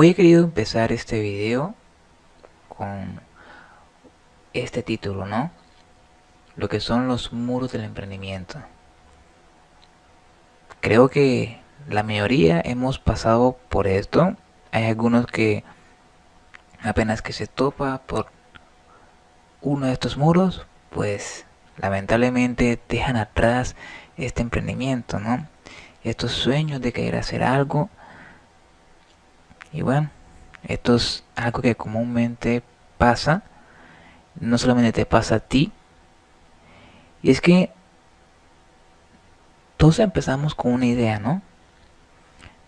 Hoy he querido empezar este video con este título, ¿no? Lo que son los muros del emprendimiento. Creo que la mayoría hemos pasado por esto. Hay algunos que apenas que se topa por uno de estos muros, pues lamentablemente dejan atrás este emprendimiento, ¿no? Estos sueños de querer hacer algo y bueno, esto es algo que comúnmente pasa, no solamente te pasa a ti, y es que todos empezamos con una idea, ¿no?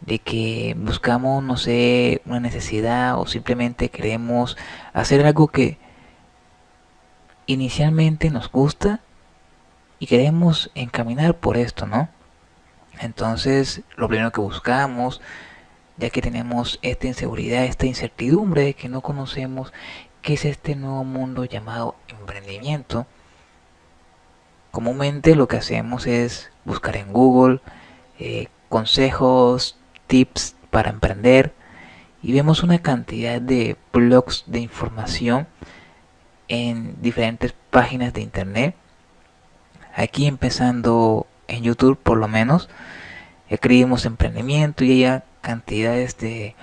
De que buscamos, no sé, una necesidad o simplemente queremos hacer algo que inicialmente nos gusta y queremos encaminar por esto, ¿no? Entonces, lo primero que buscamos ya que tenemos esta inseguridad, esta incertidumbre de que no conocemos qué es este nuevo mundo llamado emprendimiento. Comúnmente lo que hacemos es buscar en Google eh, consejos, tips para emprender y vemos una cantidad de blogs de información en diferentes páginas de internet. Aquí empezando en YouTube por lo menos, escribimos emprendimiento y ella cantidades de,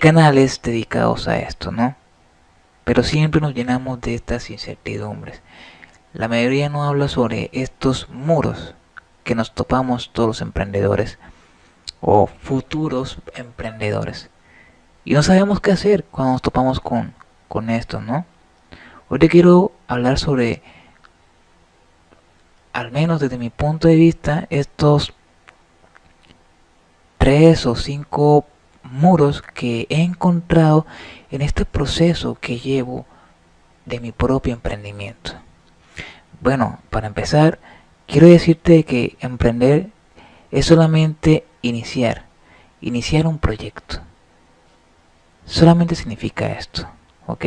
canales dedicados a esto, ¿no? Pero siempre nos llenamos de estas incertidumbres. La mayoría no habla sobre estos muros que nos topamos todos los emprendedores o futuros emprendedores. Y no sabemos qué hacer cuando nos topamos con, con esto, ¿no? Hoy te quiero hablar sobre, al menos desde mi punto de vista, estos tres o cinco muros que he encontrado en este proceso que llevo de mi propio emprendimiento. Bueno, para empezar, quiero decirte que emprender es solamente iniciar, iniciar un proyecto. Solamente significa esto, ¿ok?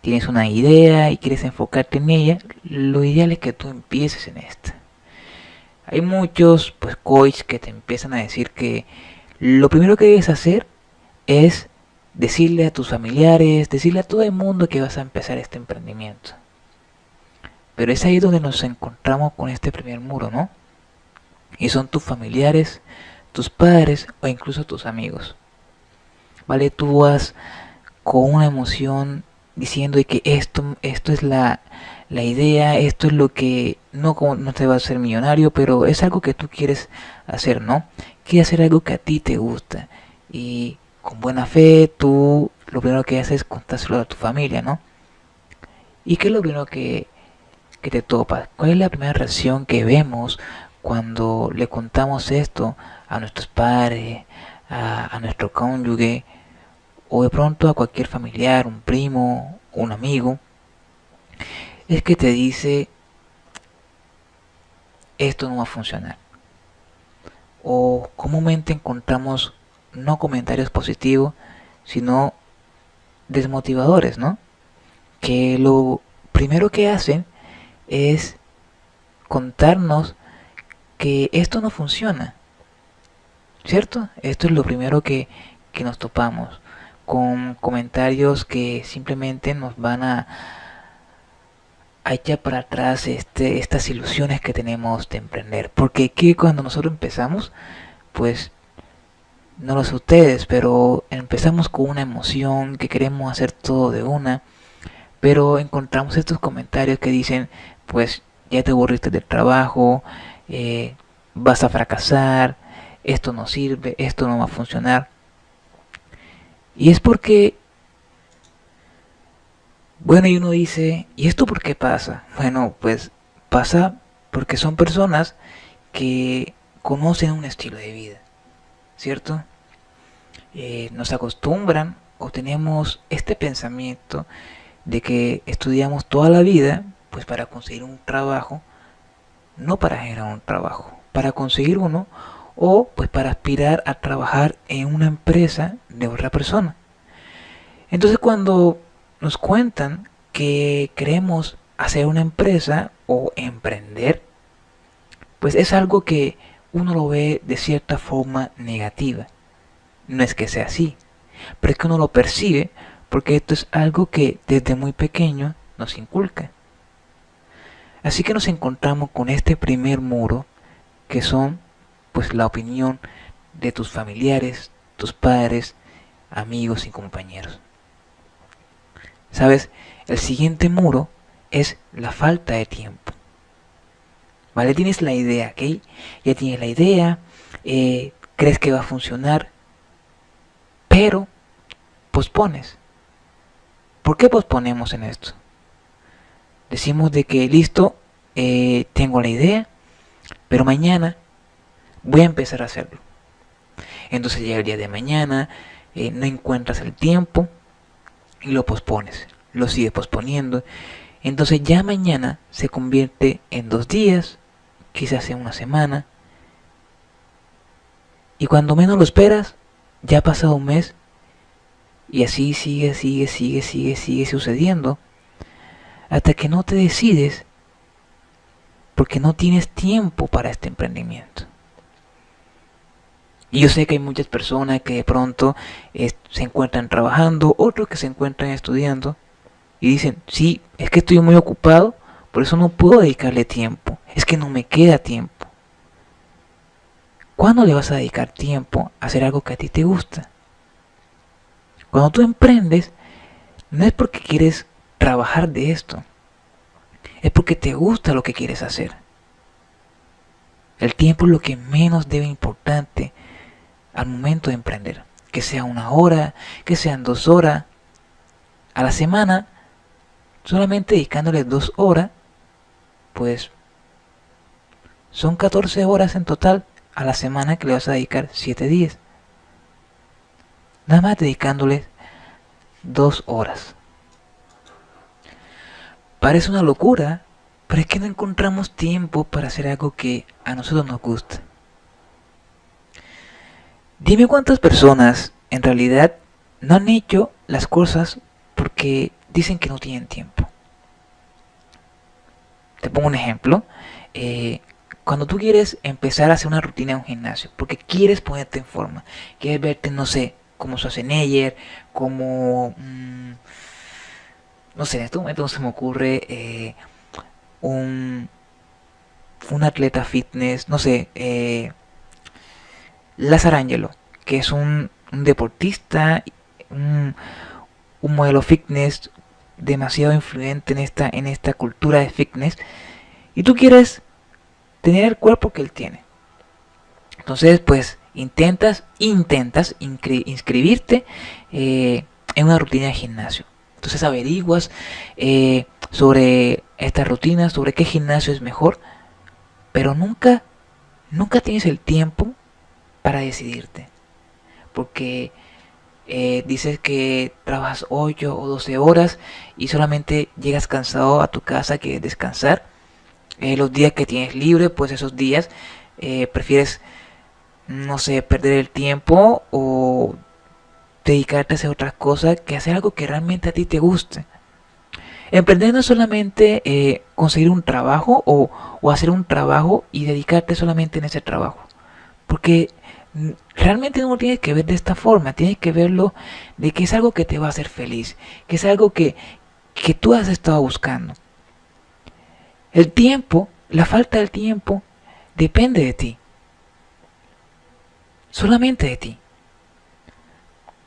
Tienes una idea y quieres enfocarte en ella, lo ideal es que tú empieces en esta. Hay muchos pues coaches que te empiezan a decir que lo primero que debes hacer es decirle a tus familiares, decirle a todo el mundo que vas a empezar este emprendimiento. Pero es ahí donde nos encontramos con este primer muro, ¿no? Y son tus familiares, tus padres o incluso tus amigos. ¿Vale? Tú vas con una emoción diciendo que esto, esto es la, la idea, esto es lo que no, no te va a hacer millonario, pero es algo que tú quieres hacer, ¿no? Quieres hacer algo que a ti te gusta y con buena fe tú lo primero que haces es contárselo a tu familia, ¿no? ¿Y qué es lo primero que, que te topa? ¿Cuál es la primera reacción que vemos cuando le contamos esto a nuestros padres, a, a nuestro cónyuge o de pronto a cualquier familiar, un primo, un amigo? Es que te dice esto no va a funcionar. O comúnmente encontramos no comentarios positivos, sino desmotivadores, ¿no? Que lo primero que hacen es contarnos que esto no funciona. ¿Cierto? Esto es lo primero que, que nos topamos. Con comentarios que simplemente nos van a, a echar para atrás este, estas ilusiones que tenemos de emprender. Porque que cuando nosotros empezamos, pues no lo sé ustedes, pero empezamos con una emoción que queremos hacer todo de una, pero encontramos estos comentarios que dicen, pues ya te aburriste del trabajo, eh, vas a fracasar, esto no sirve, esto no va a funcionar. Y es porque bueno, y uno dice, ¿y esto por qué pasa? Bueno, pues pasa porque son personas que conocen un estilo de vida, ¿cierto? Eh, nos acostumbran o tenemos este pensamiento de que estudiamos toda la vida pues para conseguir un trabajo, no para generar un trabajo, para conseguir uno o pues para aspirar a trabajar en una empresa de otra persona. Entonces cuando nos cuentan que queremos hacer una empresa o emprender, pues es algo que uno lo ve de cierta forma negativa. No es que sea así, pero es que uno lo percibe porque esto es algo que desde muy pequeño nos inculca. Así que nos encontramos con este primer muro que son pues la opinión de tus familiares, tus padres, amigos y compañeros. ¿Sabes? El siguiente muro es la falta de tiempo. ¿Vale? Tienes la idea, ¿ok? Ya tienes la idea, eh, crees que va a funcionar, pero pospones. ¿Por qué posponemos en esto? Decimos de que listo, eh, tengo la idea, pero mañana voy a empezar a hacerlo. Entonces llega el día de mañana, eh, no encuentras el tiempo y lo pospones, lo sigues posponiendo. Entonces ya mañana se convierte en dos días, quizás en una semana. Y cuando menos lo esperas, ya ha pasado un mes y así sigue, sigue, sigue, sigue, sigue sucediendo. Hasta que no te decides porque no tienes tiempo para este emprendimiento. Y yo sé que hay muchas personas que de pronto se encuentran trabajando, otros que se encuentran estudiando y dicen, sí, es que estoy muy ocupado, por eso no puedo dedicarle tiempo, es que no me queda tiempo. ¿Cuándo le vas a dedicar tiempo a hacer algo que a ti te gusta? Cuando tú emprendes, no es porque quieres trabajar de esto, es porque te gusta lo que quieres hacer. El tiempo es lo que menos debe importante al momento de emprender. Que sea una hora, que sean dos horas. A la semana, solamente dedicándole dos horas, pues son 14 horas en total a la semana que le vas a dedicar 7 días. Nada más dedicándole dos horas. Parece una locura, pero es que no encontramos tiempo para hacer algo que a nosotros nos gusta. Dime cuántas personas en realidad no han hecho las cosas porque dicen que no tienen tiempo. Te pongo un ejemplo. Eh, cuando tú quieres empezar a hacer una rutina en un gimnasio, porque quieres ponerte en forma, quieres verte, no sé, como Schwarzenegger, como... Mm, no sé, en este momento se me ocurre eh, un, un atleta fitness, no sé, eh, Lazarangelo, que es un, deportista, un, modelo fitness demasiado influyente en esta, en esta cultura de fitness, y tú quieres tener el cuerpo que él tiene. Entonces, pues intentas, intentas inscribirte eh, en una rutina de gimnasio. Entonces averiguas eh, sobre esta rutina, sobre qué gimnasio es mejor, pero nunca, nunca tienes el tiempo para decidirte. Porque eh, dices que trabajas 8 o 12 horas y solamente llegas cansado a tu casa que descansar. Eh, los días que tienes libre, pues esos días eh, prefieres, no sé, perder el tiempo o dedicarte a hacer otras cosas que hacer algo que realmente a ti te guste. Emprender no es solamente conseguir un trabajo o, o hacer un trabajo y dedicarte solamente en ese trabajo. Porque realmente no lo tienes que ver de esta forma, tienes que verlo de que es algo que te va a hacer feliz, que es algo que, que tú has estado buscando. El tiempo, la falta del tiempo, depende de ti. Solamente de ti.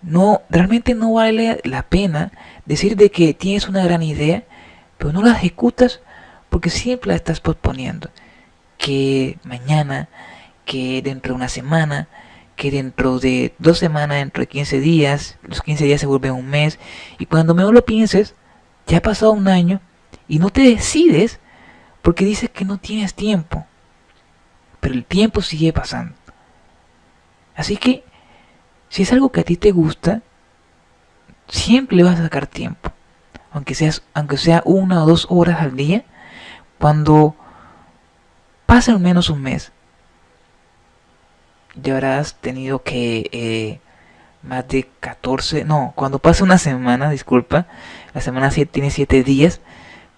No, realmente no vale la pena decir de que tienes una gran idea, pero no la ejecutas porque siempre la estás posponiendo. Que mañana, que dentro de una semana, que dentro de dos semanas, dentro de 15 días, los 15 días se vuelven un mes, y cuando mejor lo pienses, ya ha pasado un año y no te decides porque dices que no tienes tiempo. Pero el tiempo sigue pasando. Así que, si es algo que a ti te gusta, siempre le vas a sacar tiempo. Aunque, aunque sea una o dos horas al día, cuando pasa al menos un mes, ya habrás tenido que eh, más de 14, no, cuando pasa una semana, disculpa, la semana 7 tiene 7 días,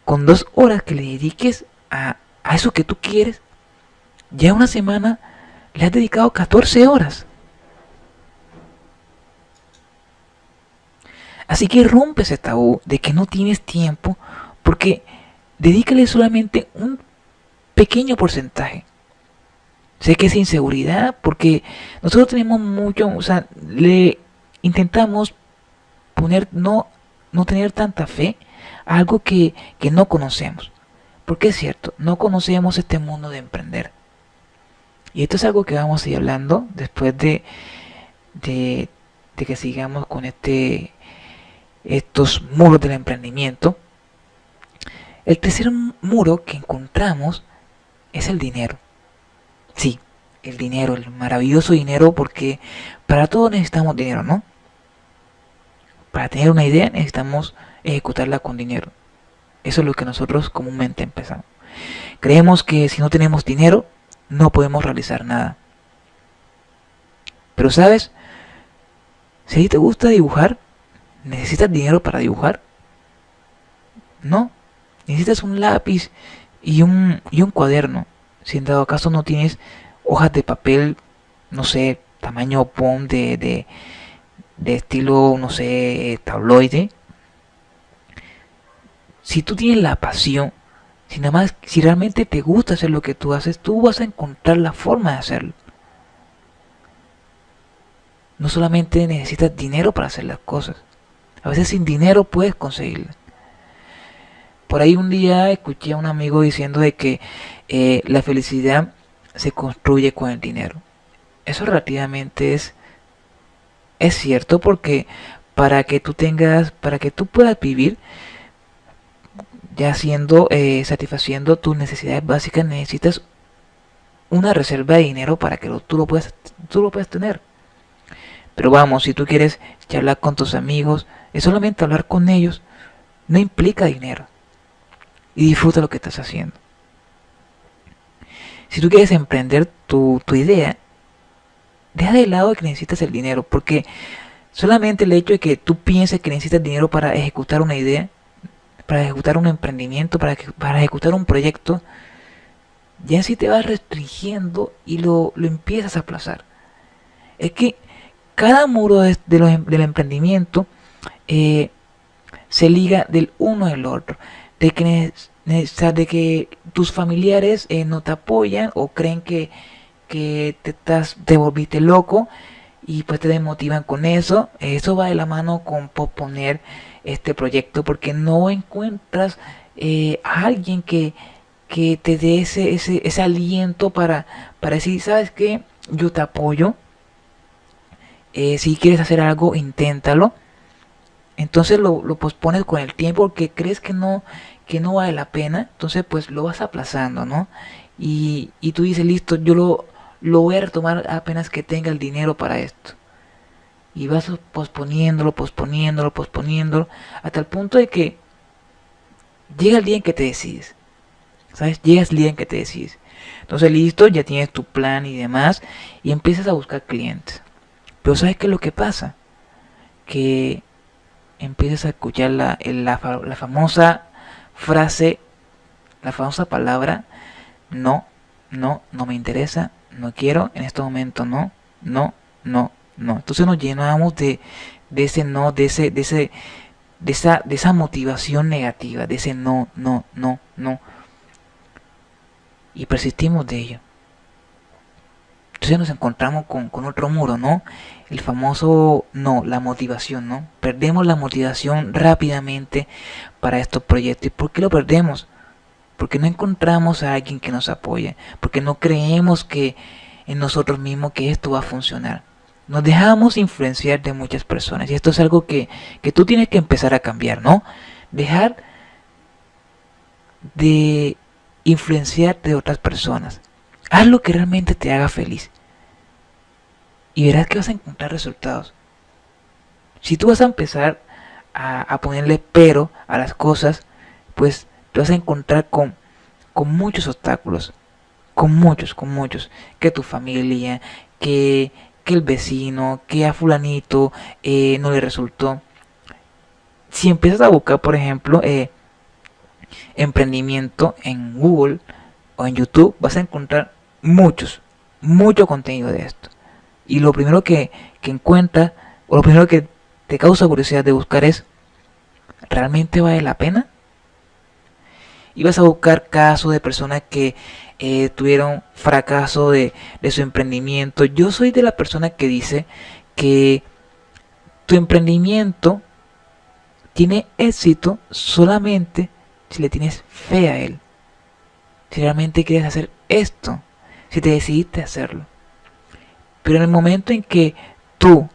con dos horas que le dediques a, a eso que tú quieres, ya una semana le has dedicado 14 horas. Así que rompe ese tabú de que no tienes tiempo porque dedícale solamente un pequeño porcentaje. Sé que es inseguridad porque nosotros tenemos mucho, o sea, le intentamos poner, no, no tener tanta fe a algo que, que no conocemos. Porque es cierto, no conocemos este mundo de emprender. Y esto es algo que vamos a ir hablando después de, de, de que sigamos con este estos muros del emprendimiento. El tercer muro que encontramos es el dinero. Sí, el dinero, el maravilloso dinero, porque para todo necesitamos dinero, ¿no? Para tener una idea necesitamos ejecutarla con dinero. Eso es lo que nosotros comúnmente empezamos. Creemos que si no tenemos dinero, no podemos realizar nada. Pero sabes, si te gusta dibujar, ¿necesitas dinero para dibujar? No, necesitas un lápiz y un, y un cuaderno. Si en dado caso no tienes hojas de papel, no sé, tamaño POM de, de, de estilo, no sé, tabloide. Si tú tienes la pasión, si nada más, si realmente te gusta hacer lo que tú haces, tú vas a encontrar la forma de hacerlo. No solamente necesitas dinero para hacer las cosas. A veces sin dinero puedes conseguirlo. Por ahí un día escuché a un amigo diciendo de que eh, la felicidad se construye con el dinero. Eso relativamente es, es cierto porque para que tú tengas, para que tú puedas vivir, ya siendo, eh, satisfaciendo tus necesidades básicas, necesitas una reserva de dinero para que tú, lo puedas, tú lo puedas tener. Pero vamos, si tú quieres charlar con tus amigos, es solamente hablar con ellos, no implica dinero. Y disfruta lo que estás haciendo. Si tú quieres emprender tu, idea, deja de lado que necesitas el dinero, porque solamente el hecho de que tú pienses que necesitas dinero para ejecutar una idea, para ejecutar un emprendimiento, para, para ejecutar un proyecto, ya sí te vas restringiendo y lo, empiezas a aplazar. Es que cada muro de, em, del emprendimiento eh, se liga del uno al otro. De que, de que tus familiares eh, no te apoyan o creen que, que te, estás, te volviste loco y pues te desmotivan con eso. Eso va de la mano con posponer este proyecto porque no encuentras eh, a alguien que, que te dé ese, ese, ese aliento para, para decir, ¿sabes qué? Yo te apoyo. si quieres hacer algo, inténtalo entonces lo, pospones con el tiempo porque crees que no, que no vale la pena, entonces pues lo vas aplazando, ¿no? Y, y tú dices, listo, yo lo, lo voy a retomar apenas que tenga el dinero para esto. Y vas posponiéndolo, posponiéndolo, posponiéndolo, hasta el punto de que llega el día en que te decides. ¿Sabes? Llega el día en que te decides. Entonces, listo, ya tienes tu plan y demás, y empiezas a buscar clientes. Pero ¿sabes qué es lo que pasa? Que empiezas a escuchar la, la, la famosa frase, la famosa palabra, no, no, no me interesa, no quiero, en este momento no, no, no, no. Entonces nos llenamos de, de ese no, de ese, de ese, de esa, de esa motivación negativa, de ese no, no, no, no. Y persistimos de ello. Entonces nos encontramos con, con otro muro, ¿no? El famoso no, la motivación, ¿no? Perdemos la motivación rápidamente para estos proyectos. ¿Y por qué lo perdemos? Porque no encontramos a alguien que nos apoye, porque no creemos que en nosotros mismos que esto va a funcionar. Nos dejamos influenciar de muchas personas y esto es algo que, que tú tienes que empezar a cambiar, ¿no? Dejar de influenciar de otras personas. Haz lo que realmente te haga feliz y verás que vas a encontrar resultados. Si tú vas a empezar a, ponerle pero a las cosas, pues te vas a encontrar con, muchos obstáculos. Con muchos, con muchos. Que tu familia, que, que el vecino, que a fulanito eh, no le resultó. Si empiezas a buscar, por ejemplo, eh, emprendimiento en Google o en YouTube, vas a encontrar muchos, mucho contenido de esto y lo primero que, que encuentra, o lo primero que te causa curiosidad de buscar es, ¿realmente vale la pena? Y vas a buscar casos de personas que eh, tuvieron fracaso de, de su emprendimiento. Yo soy de la persona que dice que tu emprendimiento tiene éxito solamente si le tienes fe a él. Si realmente quieres hacer esto, si te decidiste hacerlo. Pero en el momento en que tú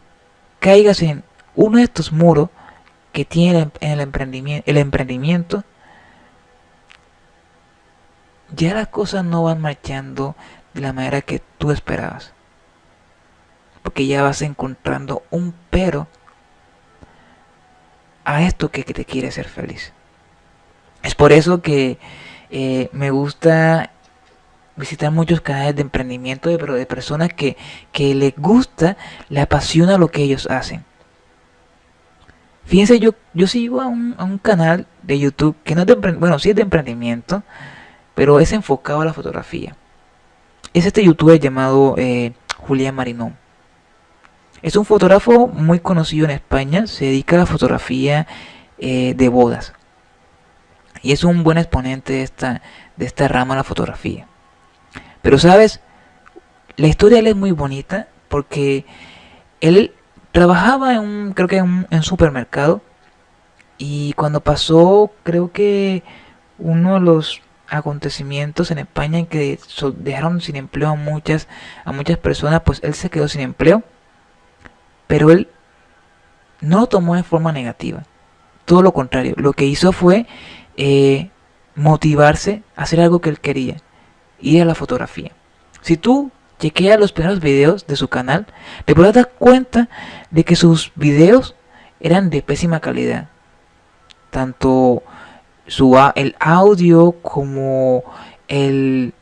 caigas en uno de estos muros que tiene el emprendimiento, el emprendimiento ya las cosas no van marchando de la manera que tú esperabas. Porque ya vas encontrando un pero a esto que te quiere ser feliz. Es por eso que eh, me gusta visitar muchos canales de emprendimiento, de, personas que, que les gusta, le apasiona lo que ellos hacen. Fíjense, yo, yo sigo a un, a un canal de YouTube que no es de bueno, sí es de emprendimiento, pero es enfocado a la fotografía. Es este youtuber llamado eh, Julián Marinón. Es un fotógrafo muy conocido en España, se dedica a la fotografía eh, de bodas. Y es un buen exponente de esta, de esta rama de la fotografía. Pero sabes, la historia es muy bonita porque él trabajaba en un, creo que en un supermercado y cuando pasó, creo que uno de los acontecimientos en España en que dejaron sin empleo a muchas, a muchas personas, pues él se quedó sin empleo pero él no lo tomó de forma negativa. Todo lo contrario. Lo que hizo fue eh, motivarse a hacer algo que él quería. Ir a la fotografía. Si tú chequeas los primeros videos de su canal, te podrás dar cuenta de que sus videos eran de pésima calidad. Tanto su, el audio como el,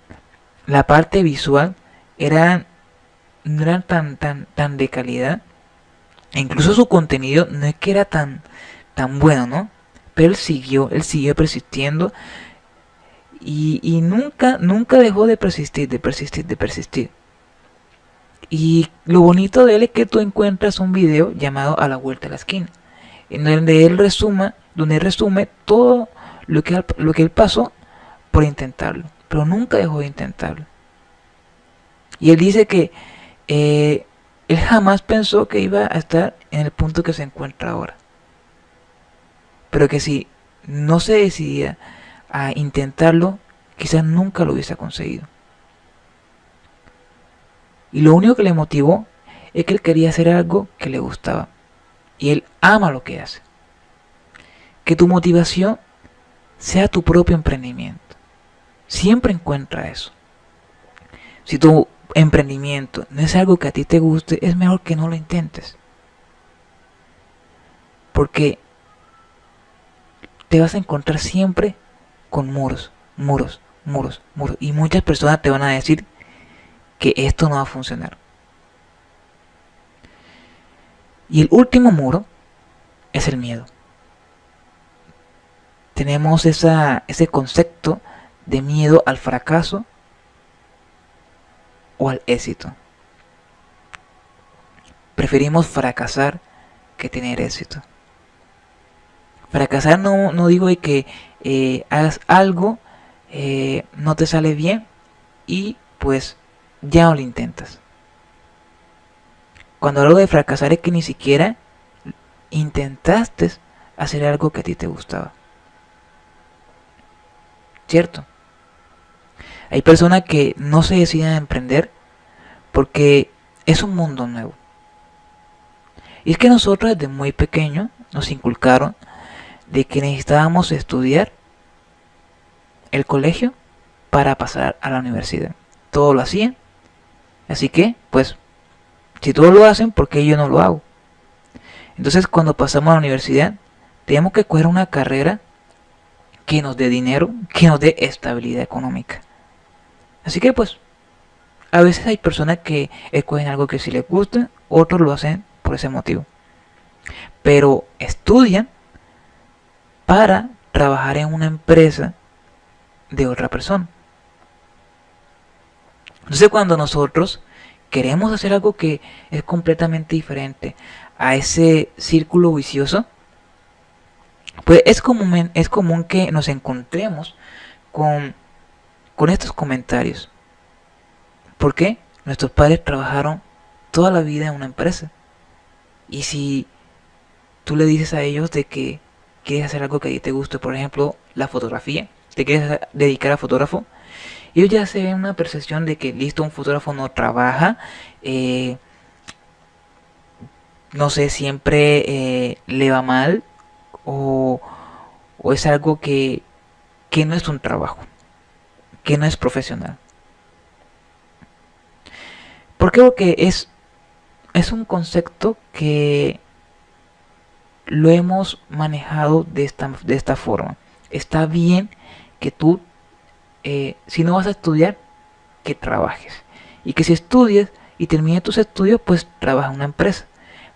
la parte visual eran, eran tan, tan, tan de calidad incluso su contenido no es que era tan, tan bueno, ¿no? Pero él siguió, él siguió persistiendo y, nunca, nunca dejó de persistir, de persistir, de persistir. Y lo bonito de él es que tú encuentras un video llamado A la vuelta de la esquina, en donde él resuma, donde él resume todo lo que, lo que él pasó por intentarlo, pero nunca dejó de intentarlo. Y él dice que eh, él jamás pensó que iba a estar en el punto que se encuentra ahora. Pero que si no se decidía a intentarlo, quizás nunca lo hubiese conseguido. Y lo único que le motivó es que él quería hacer algo que le gustaba. Y él ama lo que hace. Que tu motivación sea tu propio emprendimiento. Siempre encuentra eso. Si tú emprendimiento no es algo que a ti te guste, es mejor que no lo intentes. Porque te vas a encontrar siempre con muros, muros, muros, muros. Y muchas personas te van a decir que esto no va a funcionar. Y el último muro es el miedo. Tenemos esa, ese concepto de miedo al fracaso o al éxito. Preferimos fracasar que tener éxito. Fracasar no, no digo de que eh, hagas algo, eh, no te sale bien y pues ya no lo intentas. Cuando hablo de fracasar es que ni siquiera intentaste hacer algo que a ti te gustaba. ¿Cierto? Hay personas que no se deciden a emprender porque es un mundo nuevo. Y es que nosotros desde muy pequeños nos inculcaron de que necesitábamos estudiar el colegio para pasar a la universidad. Todo lo hacían. Así que, pues, si todos lo hacen, ¿por qué yo no lo hago? Entonces, cuando pasamos a la universidad, tenemos que coger una carrera que nos dé dinero, que nos dé estabilidad económica. Así que pues, a veces hay personas que escogen algo que sí les gusta, otros lo hacen por ese motivo. Pero estudian para trabajar en una empresa de otra persona. Entonces cuando nosotros queremos hacer algo que es completamente diferente a ese círculo vicioso, pues es común, es común que nos encontremos con, con estos comentarios. ¿Por qué? Nuestros padres trabajaron toda la vida en una empresa. Y si tú le dices a ellos de que quieres hacer algo que a ti te guste, por ejemplo, la fotografía, te quieres dedicar a fotógrafo, ellos ya se ven una percepción de que listo, un fotógrafo no trabaja, eh, no sé, siempre eh, le va mal o, o es algo que, que no es un trabajo, que no es profesional. ¿Por qué? Porque es, es un concepto que lo hemos manejado de esta, de esta forma. Está bien que tú, eh, si no vas a estudiar, que trabajes. Y que si estudias y termines tus estudios, pues trabaja en una empresa.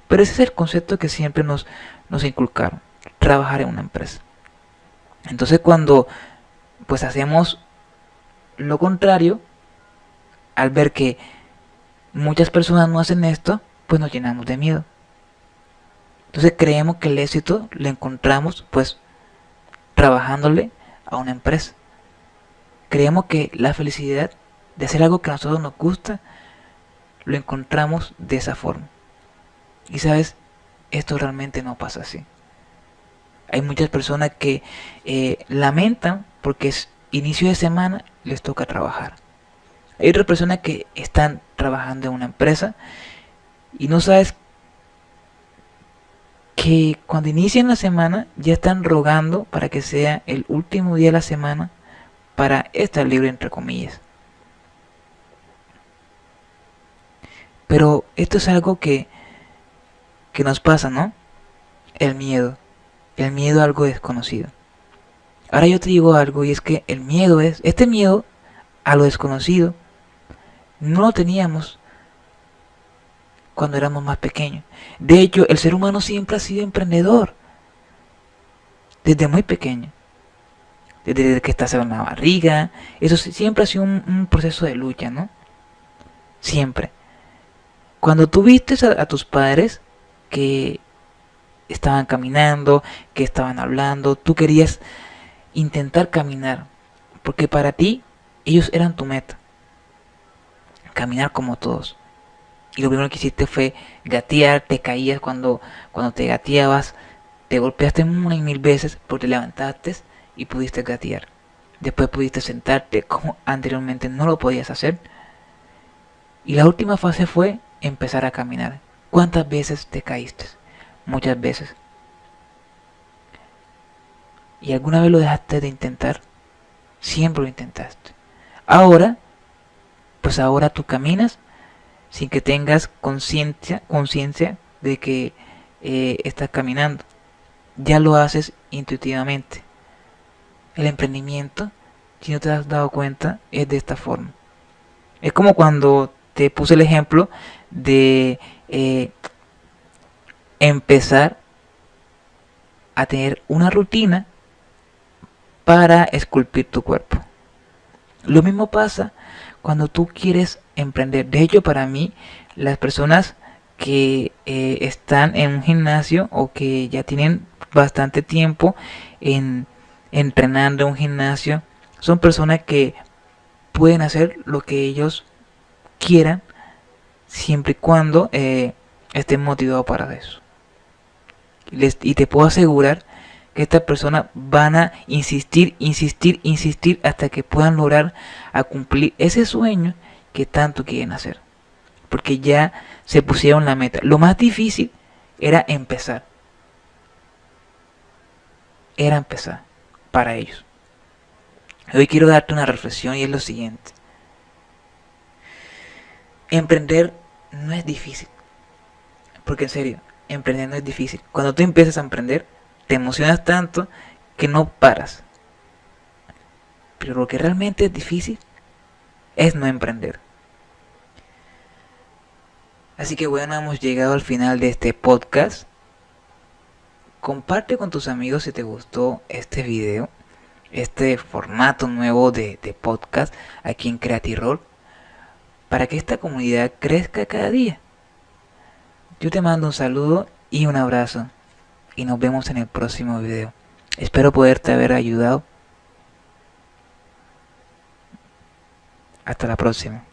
Pero ese es el concepto que siempre nos, nos inculcaron, trabajar en una empresa. Entonces cuando pues hacemos lo contrario, al ver que muchas personas no hacen esto, pues nos llenamos de miedo. Entonces creemos que el éxito lo encontramos pues trabajándole a una empresa. Creemos que la felicidad de hacer algo que a nosotros nos gusta, lo encontramos de esa forma. Y sabes, esto realmente no pasa así. Hay muchas personas que eh, lamentan porque es inicio de semana les toca trabajar. Hay otras personas que están trabajando en una empresa y no sabes que cuando inician la semana ya están rogando para que sea el último día de la semana para estar libre entre comillas. Pero esto es algo que, que nos pasa, ¿no? El miedo. El miedo a algo desconocido. Ahora yo te digo algo y es que el miedo es, este miedo a lo desconocido no lo teníamos cuando éramos más pequeños. De hecho, el ser humano siempre ha sido emprendedor. Desde muy pequeño. Desde que estás en la barriga. Eso siempre ha sido un, proceso de lucha, ¿no? Siempre. Cuando tú viste a, tus padres que estaban caminando, que estaban hablando, tú querías intentar caminar. Porque para ti, ellos eran tu meta caminar como todos. Y lo primero que hiciste fue gatear, te caías cuando, cuando te gateabas, te golpeaste una y mil veces, pero te levantaste y pudiste gatear. Después pudiste sentarte como anteriormente no lo podías hacer. Y la última fase fue empezar a caminar. ¿Cuántas veces te caíste? Muchas veces. ¿Y alguna vez lo dejaste de intentar? Siempre lo intentaste. Ahora pues ahora tú caminas sin que tengas conciencia de que eh, estás caminando. Ya lo haces intuitivamente. El emprendimiento, si no te has dado cuenta, es de esta forma. Es como cuando te puse el ejemplo de eh, empezar a tener una rutina para esculpir tu cuerpo. Lo mismo pasa cuando tú quieres emprender. De hecho, para mí, las personas que eh, están en un gimnasio o que ya tienen bastante tiempo en entrenando en un gimnasio, son personas que pueden hacer lo que ellos quieran siempre y cuando eh, estén motivados para eso. y te puedo asegurar que estas personas van a insistir, insistir, insistir hasta que puedan lograr a cumplir ese sueño que tanto quieren hacer. Porque ya se pusieron la meta. Lo más difícil era empezar. Era empezar para ellos. Hoy quiero darte una reflexión y es lo siguiente. Emprender no es difícil. Porque en serio, emprender no es difícil. Cuando tú empiezas a emprender, te emocionas tanto que no paras. Pero lo que realmente es difícil es no emprender. Así que bueno, hemos llegado al final de este podcast. Comparte con tus amigos si te gustó este video, este formato nuevo de, podcast aquí en Creative para que esta comunidad crezca cada día. Yo te mando un saludo y un abrazo y nos vemos en el próximo video. Espero poderte haber ayudado. Hasta la próxima.